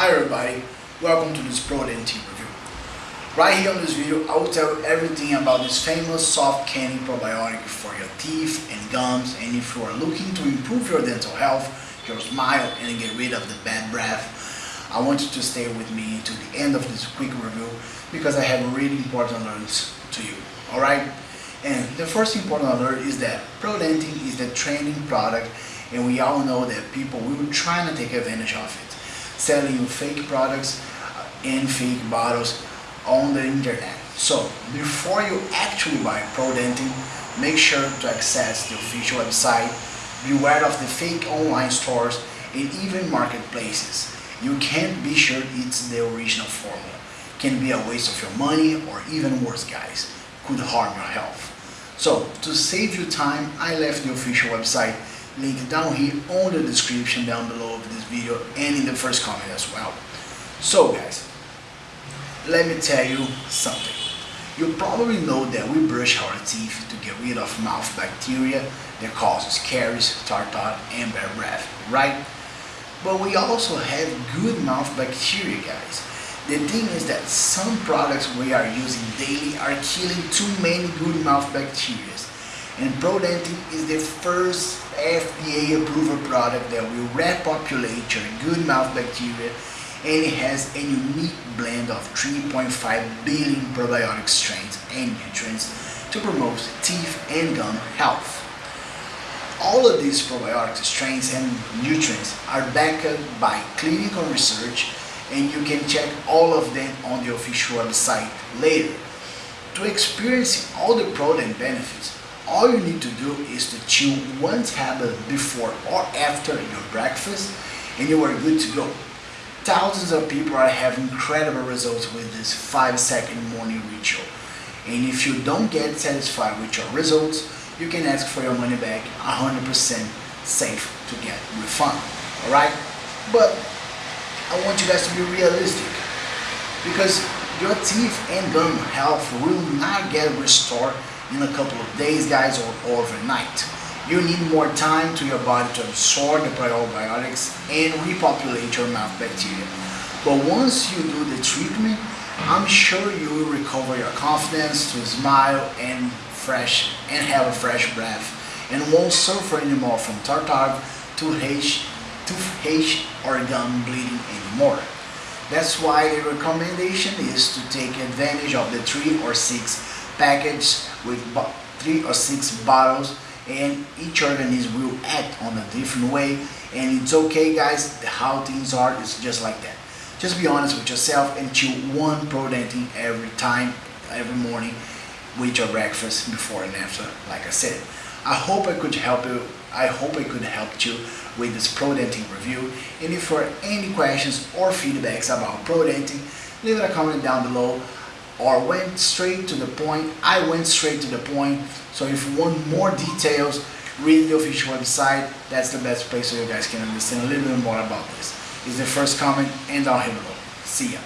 Hi everybody, welcome to this ProDent review. Right here on this video, I will tell you everything about this famous soft candy probiotic for your teeth and gums and if you are looking to improve your dental health, your smile and get rid of the bad breath, I want you to stay with me to the end of this quick review because I have really important alerts to you, alright? And the first important alert is that ProDentim is the trending product and we all know that people will try to take advantage of it selling you fake products and fake bottles on the internet. So before you actually buy ProDentim, make sure to access the official website, beware of the fake online stores and even marketplaces. You can't be sure it's the original formula. Can be a waste of your money or even worse guys, could harm your health. So to save you time, I left the official website link down here on the description down below of this video and in the first comment as well. So guys, let me tell you something. You probably know that we brush our teeth to get rid of mouth bacteria that causes caries, tartar, and bad breath, right? But we also have good mouth bacteria, guys. The thing is that some products we are using daily are killing too many good mouth bacteria. And ProDentim is the first FDA approved product that will repopulate your good mouth bacteria and it has a unique blend of 3.5 billion probiotic strains and nutrients to promote teeth and gum health. All of these probiotic strains and nutrients are backed by clinical research and you can check all of them on the official website later. To experience all the ProDent benefits, all you need to do is to chew one tablet before or after your breakfast and you are good to go. Thousands of people are having incredible results with this 5 second morning ritual. And if you don't get satisfied with your results, you can ask for your money back 100% safe to get refund. Alright? But I want you guys to be realistic because your teeth and gum health will not get restored in a couple of days guys or overnight. You need more time to your body to absorb the probiotics and repopulate your mouth bacteria. But once you do the treatment, I'm sure you will recover your confidence to smile and fresh and have a fresh breath and won't suffer anymore from tartar, toothache, toothache or gum bleeding anymore. That's why the recommendation is to take advantage of the three or six package with three or six bottles and each organism will act on a different way. And it's okay guys how things are is just like that. Just be honest with yourself and chew one ProDentim every time every morning with your breakfast before and after like I said. I hope I could help you I hope I could help you with this ProDentim review. And if are any questions or feedbacks about ProDentim leave a comment down below or went straight to the point. I went straight to the point. So if you want more details, read the official website. That's the best place so you guys can understand a little bit more about this. Is the first comment and down here below. See ya.